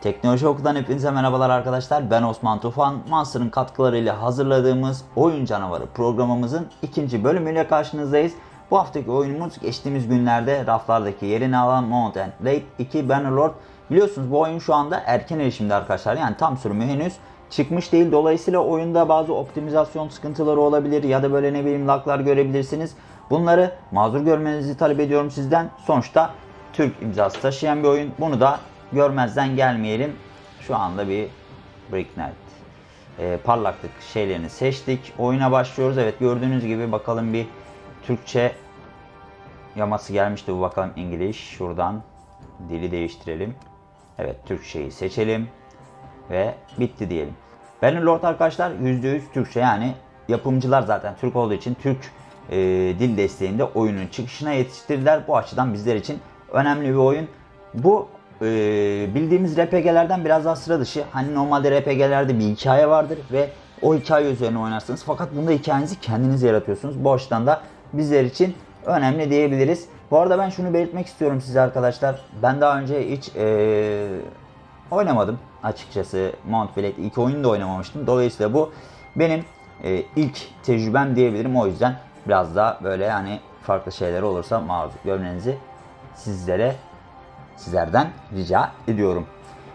Teknoloji Oku'dan hepinize merhabalar arkadaşlar. Ben Osman Tufan. Monster'ın katkılarıyla hazırladığımız Oyun Canavarı programımızın ikinci bölümüyle karşınızdayız. Bu haftaki oyunumuz geçtiğimiz günlerde raflardaki yerini alan Mount and Blade 2 Bannerlord. Biliyorsunuz bu oyun şu anda erken erişimde arkadaşlar. Yani tam sürümü henüz çıkmış değil. Dolayısıyla oyunda bazı optimizasyon sıkıntıları olabilir ya da böyle ne bileyim laglar görebilirsiniz. Bunları mazur görmenizi talep ediyorum sizden. Sonuçta Türk imzası taşıyan bir oyun. Bunu da görmezden gelmeyelim. Şu anda bir Brick Knight e, parlaklık şeylerini seçtik. Oyuna başlıyoruz. Evet gördüğünüz gibi bakalım bir Türkçe yaması gelmişti. Bu bakalım İngiliz. Şuradan dili değiştirelim. Evet Türkçeyi seçelim. Ve bitti diyelim. Bannerlord arkadaşlar %100 Türkçe yani yapımcılar zaten Türk olduğu için Türk e, dil desteğinde oyunun çıkışına yetiştirdiler. Bu açıdan bizler için önemli bir oyun. Bu e, bildiğimiz RPG'lerden biraz daha sıra dışı. Hani normalde RPG'lerde bir hikaye vardır ve o hikaye üzerine oynarsınız. Fakat bunda hikayenizi kendiniz yaratıyorsunuz. Bu açıdan da bizler için önemli diyebiliriz. Bu arada ben şunu belirtmek istiyorum size arkadaşlar. Ben daha önce hiç e, oynamadım açıkçası. Mount Blade ilk oyunu da oynamamıştım. Dolayısıyla bu benim e, ilk tecrübem diyebilirim. O yüzden biraz daha böyle yani farklı şeyler olursa maruz görmenizi sizlere sizlerden rica ediyorum.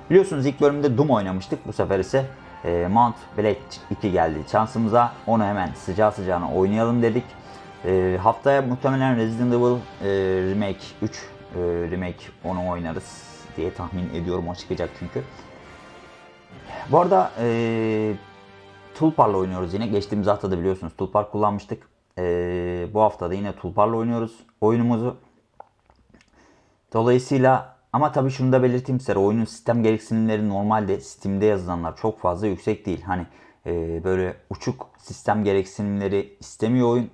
Biliyorsunuz ilk bölümde Doom oynamıştık. Bu sefer ise e, Mount Blade 2 geldi şansımıza. Onu hemen sıcağı sıcağına oynayalım dedik. E, haftaya muhtemelen Resident Evil e, Remake 3 e, Remake onu oynarız diye tahmin ediyorum. O çıkacak çünkü. Bu arada e, Tulpar'la oynuyoruz yine. Geçtiğimiz hafta da biliyorsunuz Tulpar kullanmıştık. E, bu hafta da yine Tulpar'la oynuyoruz oyunumuzu. Dolayısıyla ama tabii şunu da belirteyim size. Oyunun sistem gereksinimleri normalde Steam'de yazılanlar çok fazla yüksek değil. Hani e, böyle uçuk sistem gereksinimleri istemiyor oyun.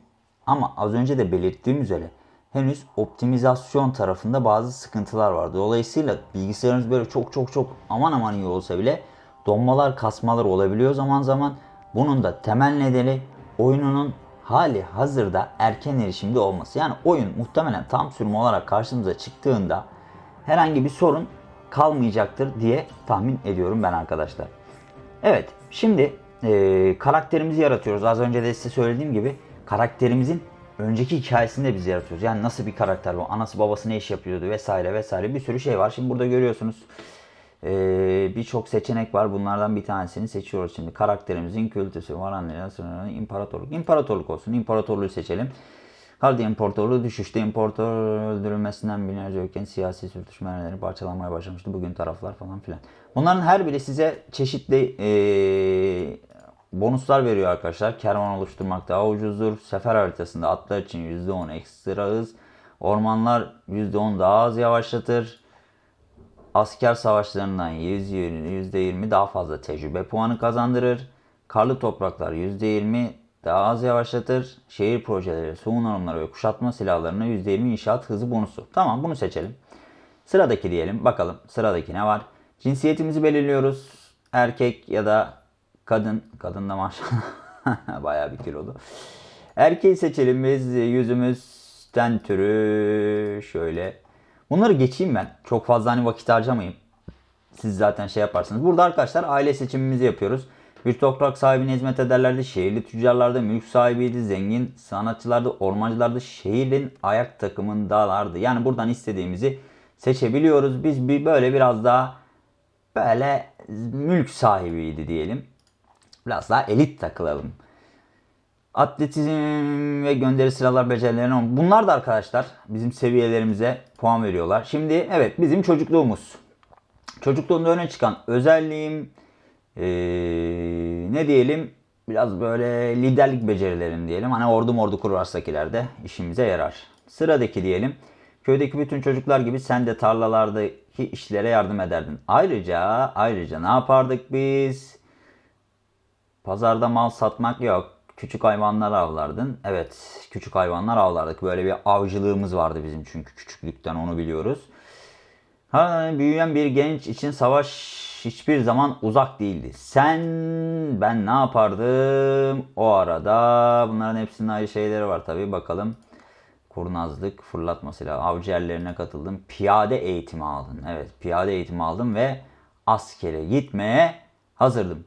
Ama az önce de belirttiğim üzere henüz optimizasyon tarafında bazı sıkıntılar var. Dolayısıyla bilgisayarınız böyle çok çok çok aman aman iyi olsa bile donmalar kasmalar olabiliyor zaman zaman. Bunun da temel nedeni oyununun hali hazırda erken erişimde olması. Yani oyun muhtemelen tam sürüm olarak karşımıza çıktığında herhangi bir sorun kalmayacaktır diye tahmin ediyorum ben arkadaşlar. Evet şimdi e, karakterimizi yaratıyoruz. Az önce de size söylediğim gibi karakterimizin önceki hikayesini de biz yaratıyoruz. Yani nasıl bir karakter bu? Anası babası ne iş yapıyordu vesaire vesaire bir sürü şey var. Şimdi burada görüyorsunuz ee, birçok seçenek var. Bunlardan bir tanesini seçiyoruz şimdi. Karakterimizin kültüsü, varanlığı, imparatorluk. İmparatorluk olsun. İmparatorluğu seçelim. Kaldı imparatorluğu düşüşte imparator öldürülmesinden binlerce ülkenin siyasi sürtüşmeleri parçalanmaya başlamıştı. Bugün taraflar falan filan. Bunların her biri size çeşitli ee, bonuslar veriyor arkadaşlar. Kervan oluşturmak daha ucuzdur. Sefer haritasında atlar için %10 ekstra hız. Ormanlar %10 daha az yavaşlatır asker savaşlarından %20 daha fazla tecrübe puanı kazandırır. Karlı topraklar %20 daha az yavaşlatır. Şehir projeleri, soğun alımları ve kuşatma silahlarına %20 inşaat hızı bonusu. Tamam bunu seçelim. Sıradaki diyelim. Bakalım sıradaki ne var? Cinsiyetimizi belirliyoruz. Erkek ya da kadın. Kadın da maşallah bayağı bir kilolu. Erkeği seçelim biz. Yüzümüz türü şöyle Bunları geçeyim ben. Çok fazla hani vakit harcamayayım. Siz zaten şey yaparsınız. Burada arkadaşlar aile seçimimizi yapıyoruz. Bir toprak sahibine hizmet ederlerdi. Şehirli tüccarlarda mülk sahibiydi. Zengin sanatçılarda, ormancılarda şehrin ayak takımındalardı. Yani buradan istediğimizi seçebiliyoruz. Biz bir böyle biraz daha böyle mülk sahibiydi diyelim. Biraz daha elit takılalım. Atletizm ve gönderi sıralar becerilerine bunlar da arkadaşlar bizim seviyelerimize puan veriyorlar. Şimdi evet bizim çocukluğumuz. Çocukluğumda öne çıkan özelliğim ee, ne diyelim biraz böyle liderlik becerilerim diyelim. Hani ordu mordu kurarsak ileride işimize yarar. Sıradaki diyelim. Köydeki bütün çocuklar gibi sen de tarlalardaki işlere yardım ederdin. Ayrıca ayrıca ne yapardık biz? Pazarda mal satmak yok küçük hayvanlar avlardın. Evet küçük hayvanlar avlardık. Böyle bir avcılığımız vardı bizim çünkü küçüklükten onu biliyoruz. Ha, büyüyen bir genç için savaş hiçbir zaman uzak değildi. Sen ben ne yapardım o arada? Bunların hepsinin ayrı şeyleri var tabi bakalım. Kurnazlık, fırlatma silahı, avcı yerlerine katıldım. Piyade eğitimi aldın. Evet piyade eğitimi aldım ve askere gitmeye hazırdım.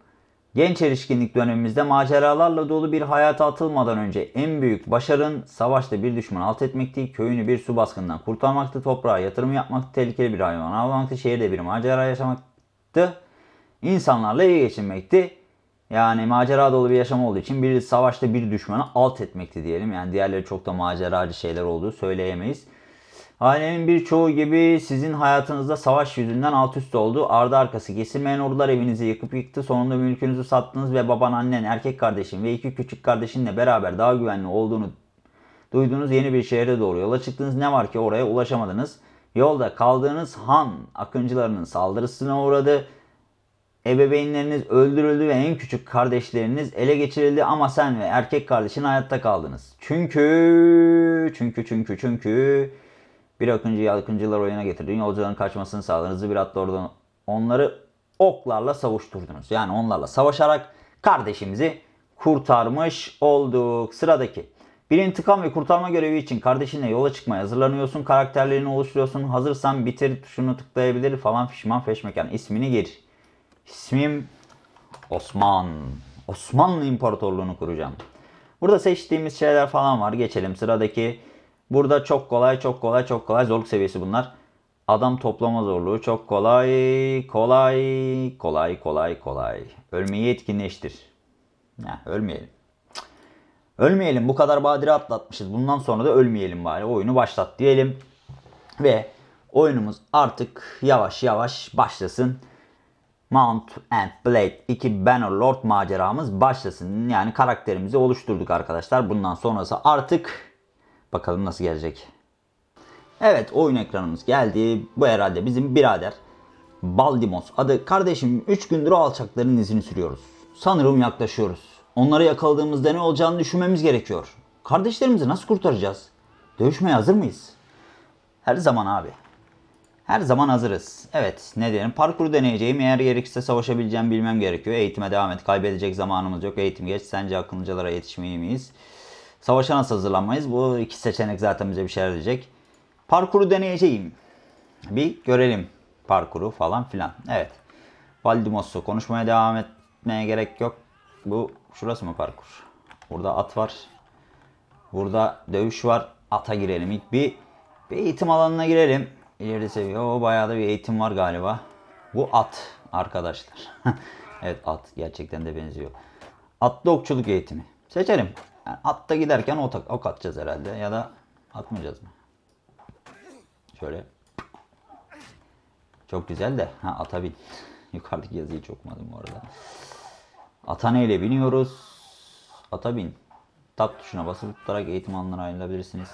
Genç erişkinlik dönemimizde maceralarla dolu bir hayata atılmadan önce en büyük başarın savaşta bir düşmanı alt etmekti, köyünü bir su baskından kurtarmaktı, toprağa yatırım yapmaktı, tehlikeli bir hayvan avlamaktı, şehirde bir macera yaşamaktı, insanlarla iyi geçinmekti. Yani macera dolu bir yaşam olduğu için bir savaşta bir düşmanı alt etmekti diyelim. Yani diğerleri çok da maceracı şeyler olduğu söyleyemeyiz. Ailenin birçoğu gibi sizin hayatınızda savaş yüzünden alt üst oldu. Ardı arkası kesilmeyen ordular evinizi yıkıp yıktı. Sonunda mülkünüzü sattınız ve baban, annen, erkek kardeşin ve iki küçük kardeşinle beraber daha güvenli olduğunu duyduğunuz yeni bir şehre doğru yola çıktınız. Ne var ki oraya ulaşamadınız. Yolda kaldığınız han akıncılarının saldırısına uğradı. Ebeveynleriniz öldürüldü ve en küçük kardeşleriniz ele geçirildi ama sen ve erkek kardeşin hayatta kaldınız. Çünkü, çünkü, çünkü, çünkü bir akıncıyı akıncılar oyuna getirdin. Yolcuların kaçmasını sağladınız. Bir atla oradan onları oklarla savuşturdunuz. Yani onlarla savaşarak kardeşimizi kurtarmış olduk. Sıradaki. Bir intikam ve kurtarma görevi için kardeşinle yola çıkmaya hazırlanıyorsun. Karakterlerini oluşturuyorsun. Hazırsan bitir tuşunu tıklayabilir falan fişman feşmekan. ismini gir. İsmim Osman. Osmanlı İmparatorluğunu kuracağım. Burada seçtiğimiz şeyler falan var. Geçelim sıradaki. Burada çok kolay, çok kolay, çok kolay. Zorluk seviyesi bunlar. Adam toplama zorluğu çok kolay, kolay, kolay, kolay, kolay. Ölmeyi etkinleştir. Ya, ölmeyelim. Ölmeyelim. Bu kadar badire atlatmışız. Bundan sonra da ölmeyelim bari. Oyunu başlat diyelim. Ve oyunumuz artık yavaş yavaş başlasın. Mount and Blade 2 Bannerlord maceramız başlasın. Yani karakterimizi oluşturduk arkadaşlar. Bundan sonrası artık bakalım nasıl gelecek. Evet oyun ekranımız geldi. Bu herhalde bizim birader Baldimos adı. Kardeşim 3 gündür alçakların izini sürüyoruz. Sanırım yaklaşıyoruz. Onları yakaladığımızda ne olacağını düşünmemiz gerekiyor. Kardeşlerimizi nasıl kurtaracağız? Dövüşmeye hazır mıyız? Her zaman abi. Her zaman hazırız. Evet ne diyelim parkuru deneyeceğim. Eğer gerekirse savaşabileceğim bilmem gerekiyor. Eğitime devam et. Kaybedecek zamanımız yok. Eğitim geç. Sence akıllıcalara yetişmeyi miyiz? Savaşa nasıl hazırlanmayız? Bu iki seçenek zaten bize bir şeyler diyecek. Parkuru deneyeceğim. Bir görelim parkuru falan filan. Evet. Valdimos'u konuşmaya devam etmeye gerek yok. Bu şurası mı parkur? Burada at var. Burada dövüş var. Ata girelim ilk bir. Bir eğitim alanına girelim. İleri seviye. O bayağı da bir eğitim var galiba. Bu at arkadaşlar. evet at gerçekten de benziyor. Atlı okçuluk eğitimi. Seçelim. Yani atta giderken ok, ok atacağız herhalde ya da atmayacağız mı? Şöyle. Çok güzel de. Ha ata bin. Yukarıdaki yazıyı çok okumadım bu arada. Ata neyle biniyoruz? Ata bin. Tab tuşuna basıp tutarak eğitim alanına ayrılabilirsiniz.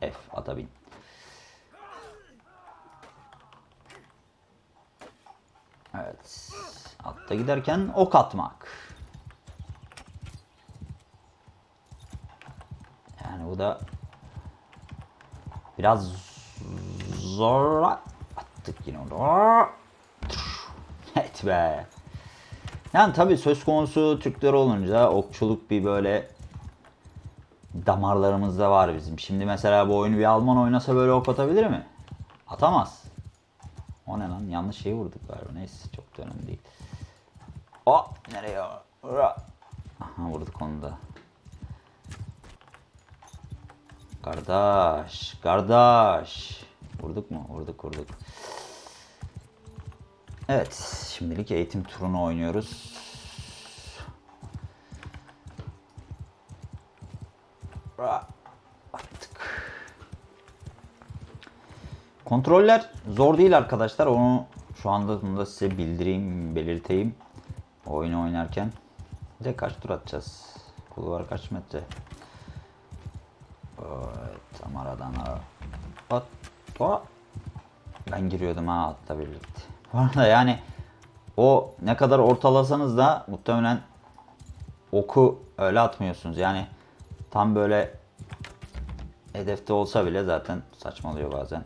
F ata bin. Evet. Atta giderken ok atmak. Yani bu da biraz zor attık yine onu. Evet be. Yani tabii söz konusu Türkler olunca okçuluk bir böyle damarlarımızda var bizim. Şimdi mesela bu oyunu bir Alman oynasa böyle ok atabilir mi? Atamaz. O ne lan? Yanlış şeyi vurduk galiba. Neyse çok da önemli değil. O nereye? Aha vurduk onu da. Kardeş, kardeş. Vurduk mu? Vurduk, vurduk. Evet, şimdilik eğitim turunu oynuyoruz. Attık. Kontroller zor değil arkadaşlar. Onu şu anda bunu da size bildireyim, belirteyim. Oyunu oynarken. Bir de kaç tur atacağız? Kulvar kaç metre? Evet, tam aradan at. at. Ben giriyordum ha atla birlikte. Bu arada yani o ne kadar ortalasanız da muhtemelen oku öyle atmıyorsunuz. Yani tam böyle hedefte olsa bile zaten saçmalıyor bazen.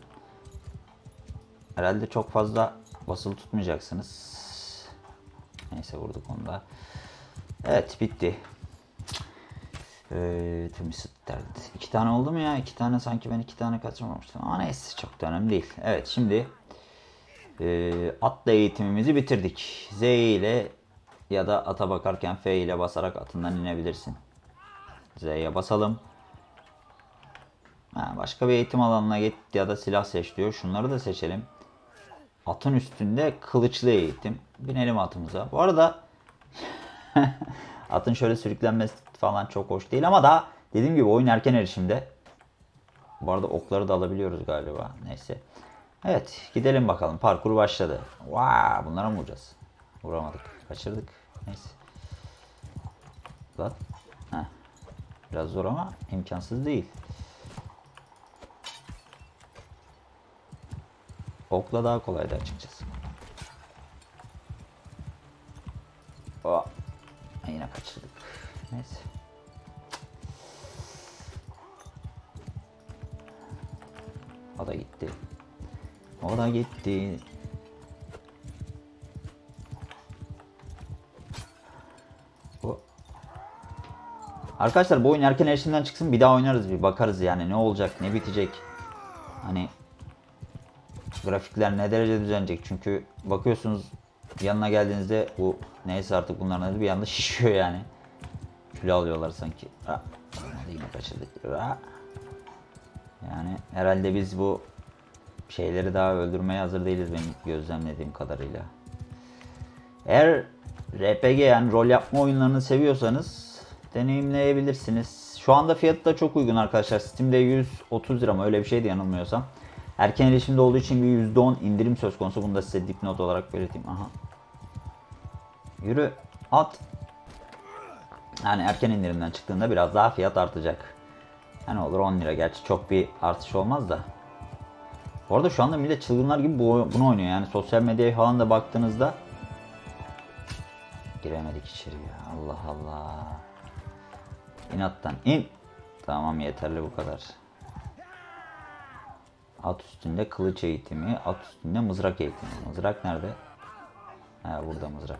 Herhalde çok fazla basılı tutmayacaksınız. Neyse vurduk onu da. Evet bitti. Ee, derdi. İki tane oldu mu ya? İki tane sanki ben iki tane kaçırmamıştım. Ama neyse çok da önemli değil. Evet şimdi Ee, atla eğitimimizi bitirdik. Z ile ya da ata bakarken F ile basarak atından inebilirsin. Z'ye basalım. Ha, başka bir eğitim alanına git ya da silah seç diyor. Şunları da seçelim. Atın üstünde kılıçlı eğitim. Binelim atımıza. Bu arada atın şöyle sürüklenmesi falan çok hoş değil ama daha dediğim gibi oyun erken erişimde. Bu arada okları da alabiliyoruz galiba. Neyse. Evet gidelim bakalım. Parkur başladı. Vaa bunlara mı vuracağız? Vuramadık. Kaçırdık. Neyse. Lan. Heh. Biraz zor ama imkansız değil. Okla daha kolaydı açıkçası. Aa, yine kaçırdık. Neyse. O da gitti. O da gitti. Arkadaşlar bu oyun erken erişimden çıksın bir daha oynarız bir bakarız yani ne olacak ne bitecek. Hani grafikler ne derece düzenecek çünkü bakıyorsunuz yanına geldiğinizde bu neyse artık bunların adı bir anda şişiyor yani. Kilo alıyorlar sanki. Ha, yine kaçırdık. Ha. Yani herhalde biz bu şeyleri daha öldürmeye hazır değiliz benim gözlemlediğim kadarıyla. Eğer RPG yani rol yapma oyunlarını seviyorsanız deneyimleyebilirsiniz. Şu anda fiyatı da çok uygun arkadaşlar. Steam'de 130 lira mı öyle bir şeydi yanılmıyorsam. Erken erişimde olduğu için bir %10 indirim söz konusu. Bunu da size dipnot olarak belirteyim. Aha. Yürü at. Yani erken indirimden çıktığında biraz daha fiyat artacak. Yani olur 10 lira gerçi çok bir artış olmaz da. Bu arada şu anda millet çılgınlar gibi bu, bunu oynuyor. Yani sosyal medyaya falan da baktığınızda giremedik içeri ya. Allah Allah. İnattan in. Tamam yeterli bu kadar. At üstünde kılıç eğitimi, at üstünde mızrak eğitimi. Mızrak nerede? Ha burada mızrak.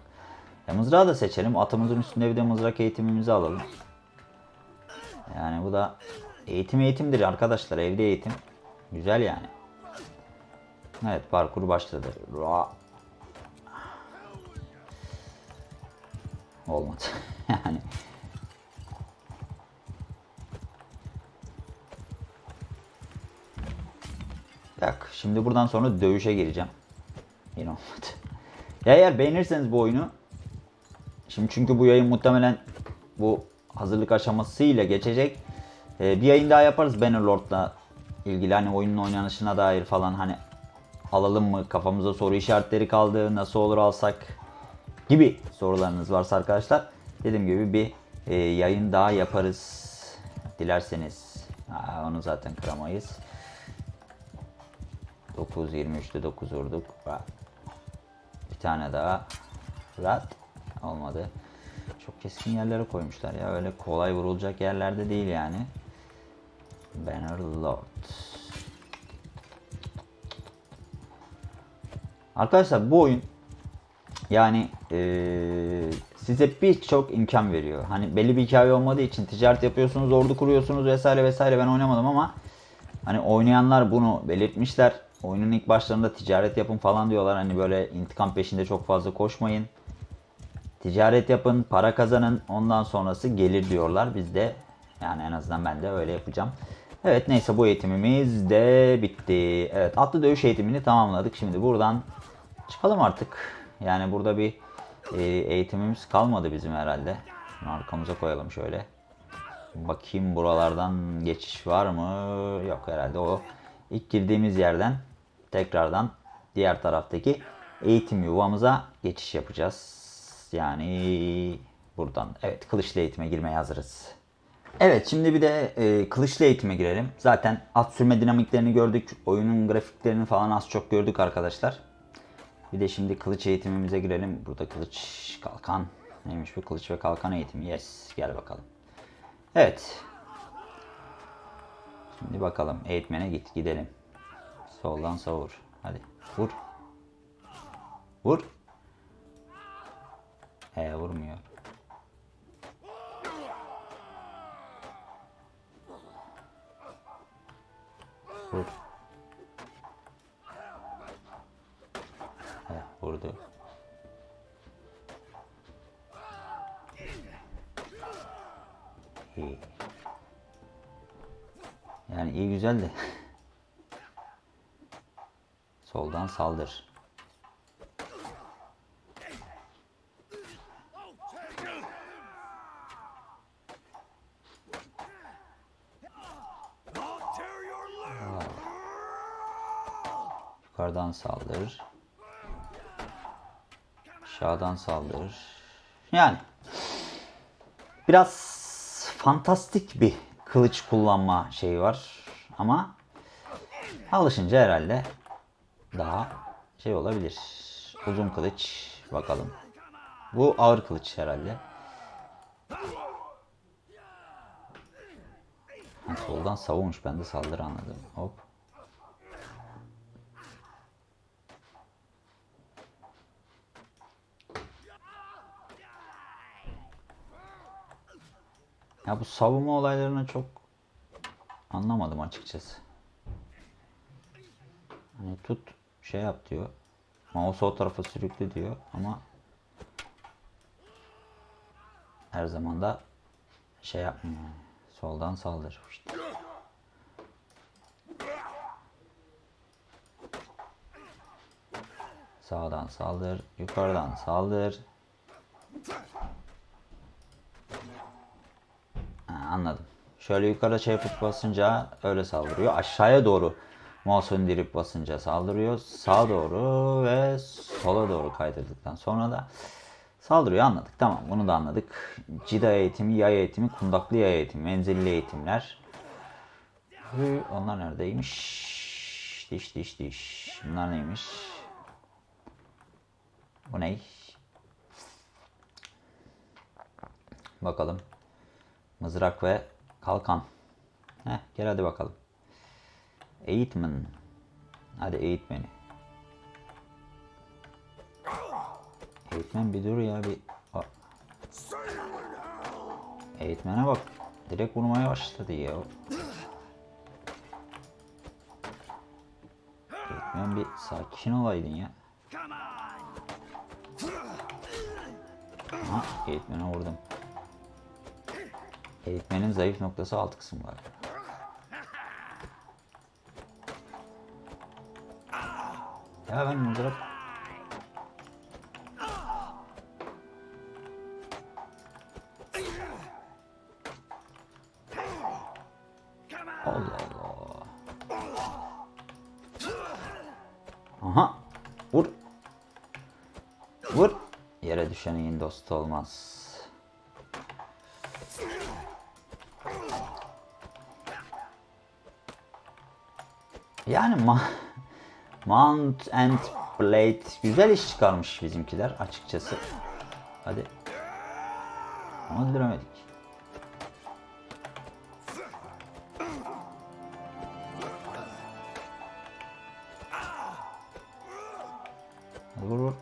E, mızrağı da seçelim. Atımızın üstünde bir de mızrak eğitimimizi alalım. Yani bu da eğitim eğitimdir arkadaşlar. Evde eğitim. Güzel yani. Evet parkur başladı. Ra. Olmadı. yani. Bak şimdi buradan sonra dövüşe gireceğim. Yine olmadı. Ya eğer beğenirseniz bu oyunu Şimdi çünkü bu yayın muhtemelen bu hazırlık aşamasıyla geçecek. Ee, bir yayın daha yaparız Bannerlord'la ilgili hani oyunun oynanışına dair falan hani alalım mı? Kafamıza soru işaretleri kaldı. Nasıl olur alsak? Gibi sorularınız varsa arkadaşlar dediğim gibi bir e, yayın daha yaparız dilerseniz. Aa, onu zaten kıramayız. 9 23'te 9 vurduk. Bir tane daha. Rahat. Olmadı. Çok keskin yerlere koymuşlar ya. Öyle kolay vurulacak yerlerde değil yani. Bannerlord Arkadaşlar bu oyun yani e, size birçok imkan veriyor. Hani belli bir hikaye olmadığı için ticaret yapıyorsunuz, ordu kuruyorsunuz vesaire vesaire ben oynamadım ama hani oynayanlar bunu belirtmişler. Oyunun ilk başlarında ticaret yapın falan diyorlar. Hani böyle intikam peşinde çok fazla koşmayın. Ticaret yapın, para kazanın. Ondan sonrası gelir diyorlar. Biz de yani en azından ben de öyle yapacağım. Evet neyse bu eğitimimiz de bitti. Evet atlı dövüş eğitimini tamamladık. Şimdi buradan çıkalım artık. Yani burada bir e, eğitimimiz kalmadı bizim herhalde. Şunu arkamıza koyalım şöyle. Bakayım buralardan geçiş var mı? Yok herhalde o ilk girdiğimiz yerden tekrardan diğer taraftaki eğitim yuvamıza geçiş yapacağız. Yani buradan evet kılıçlı eğitime girmeye hazırız. Evet şimdi bir de e, kılıçlı eğitime girelim. Zaten at sürme dinamiklerini gördük. Oyunun grafiklerini falan az çok gördük arkadaşlar. Bir de şimdi kılıç eğitimimize girelim. Burada kılıç, kalkan. Neymiş bu kılıç ve kalkan eğitimi? Yes. Gel bakalım. Evet. Şimdi bakalım eğitmene git gidelim. Soldan savur. Hadi vur. Vur. He vurmuyor. Güzel de. Soldan saldır. Yukarıdan saldır. Aşağıdan saldır. Yani biraz fantastik bir kılıç kullanma şeyi var ama alışınca herhalde daha şey olabilir. Uzun kılıç bakalım. Bu ağır kılıç herhalde. Ha, soldan savunmuş ben de saldırı anladım. Hop. Ya bu savunma olaylarını çok anlamadım açıkçası. Hani tut şey yap diyor. Mouse o tarafa sürükle diyor ama her zaman da şey yapmıyor. Soldan saldır. İşte. Sağdan saldır, yukarıdan saldır. Ha, anladım. Şöyle yukarı şey yapıp basınca öyle saldırıyor. Aşağıya doğru mouse'u indirip basınca saldırıyor. Sağa doğru ve sola doğru kaydırdıktan sonra da saldırıyor. Anladık. Tamam bunu da anladık. Cida eğitimi, yay eğitimi, kundaklı yay eğitimi, menzilli eğitimler. Onlar neredeymiş? Diş diş diş. Bunlar neymiş? Bu ne? Bakalım. Mızrak ve kalkan. Heh, gel hadi bakalım. Eğitmen. Hadi eğitmeni. Eğitmen bir dur ya bir. Aa. Eğitmene bak. Direkt vurmaya başladı ya. Eğitmen bir sakin olaydın ya. Aha eğitmene vurdum. Eğitmenin zayıf noktası alt kısım var. Ya ben mızrak... Allah Allah. Aha. Vur. Vur. Yere düşenin dostu olmaz. Yani ma Mount and Blade güzel iş çıkarmış bizimkiler açıkçası. Hadi. Ama öldüremedik. Vur vur.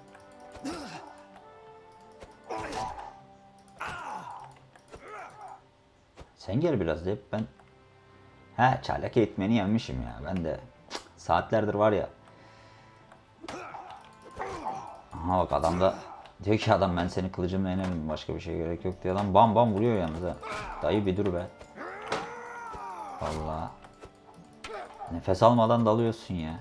Sen gel biraz hep ben He çaylak eğitmeni yenmişim ya. Ben de saatlerdir var ya. Aha bak adam da diyor ki adam ben seni kılıcımla yenerim başka bir şeye gerek yok diyor. Adam bam bam vuruyor yalnız ha. Dayı bir dur be. Vallahi. Nefes almadan dalıyorsun ya.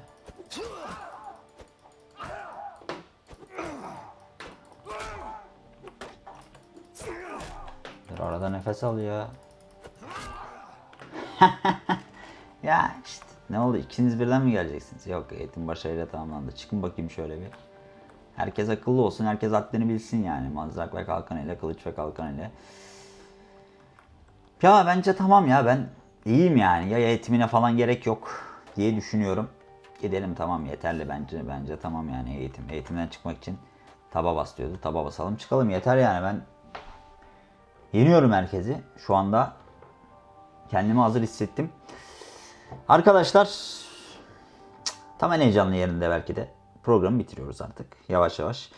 Dur arada nefes al ya. ya işte ne oldu ikiniz birden mi geleceksiniz? Yok eğitim başarıyla tamamlandı. Çıkın bakayım şöyle bir. Herkes akıllı olsun. Herkes haddini bilsin yani. Mazrak ve kalkan ile, kılıç ve kalkan ile. Ya bence tamam ya ben iyiyim yani. Ya eğitimine falan gerek yok diye düşünüyorum. Gidelim tamam yeterli bence. Bence tamam yani eğitim. Eğitimden çıkmak için taba bas diyordu. Taba basalım çıkalım yeter yani ben yeniyorum herkesi. Şu anda kendimi hazır hissettim. Arkadaşlar tam en heyecanlı yerinde belki de programı bitiriyoruz artık yavaş yavaş.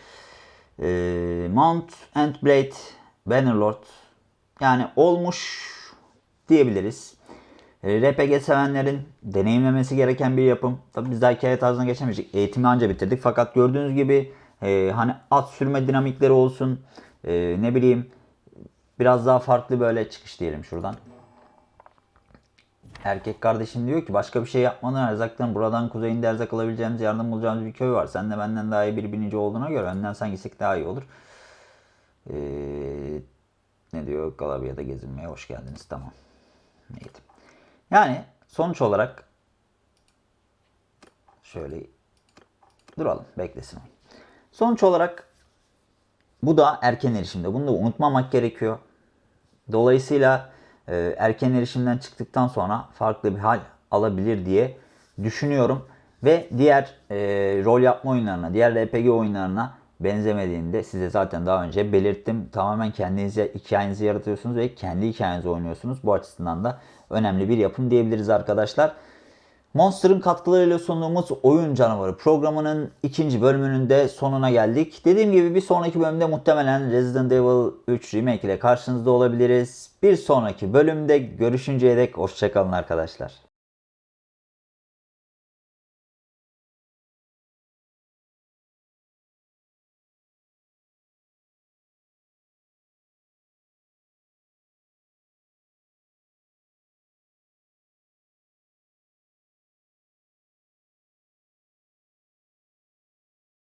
Ee, Mount and Blade Bannerlord yani olmuş diyebiliriz. Ee, RPG sevenlerin deneyimlemesi gereken bir yapım. Tabi biz daha hikaye tarzına geçemeyecek. Eğitimi anca bitirdik. Fakat gördüğünüz gibi Ee, hani at sürme dinamikleri olsun. Ee, ne bileyim biraz daha farklı böyle çıkış diyelim şuradan. Erkek kardeşim diyor ki başka bir şey yapmadan erzaktan buradan kuzeyinde erzak alabileceğimiz yardım bulacağımız bir köy var. Sen de benden daha iyi bir binici olduğuna göre önden sen gitsek daha iyi olur. Ee, ne diyor Galabya'da gezinmeye hoş geldiniz tamam. Neydi? Yani sonuç olarak şöyle duralım beklesin. Sonuç olarak bu da erken erişimde. Bunu da unutmamak gerekiyor. Dolayısıyla e, erken erişimden çıktıktan sonra farklı bir hal alabilir diye düşünüyorum. Ve diğer e, rol yapma oyunlarına, diğer RPG oyunlarına benzemediğini de size zaten daha önce belirttim. Tamamen kendinize hikayenizi yaratıyorsunuz ve kendi hikayenizi oynuyorsunuz. Bu açısından da önemli bir yapım diyebiliriz arkadaşlar. Monster'ın katkılarıyla sunduğumuz Oyun Canavarı programının ikinci bölümünün de sonuna geldik. Dediğim gibi bir sonraki bölümde muhtemelen Resident Evil 3 Remake ile karşınızda olabiliriz. Bir sonraki bölümde görüşünceye dek hoşçakalın arkadaşlar.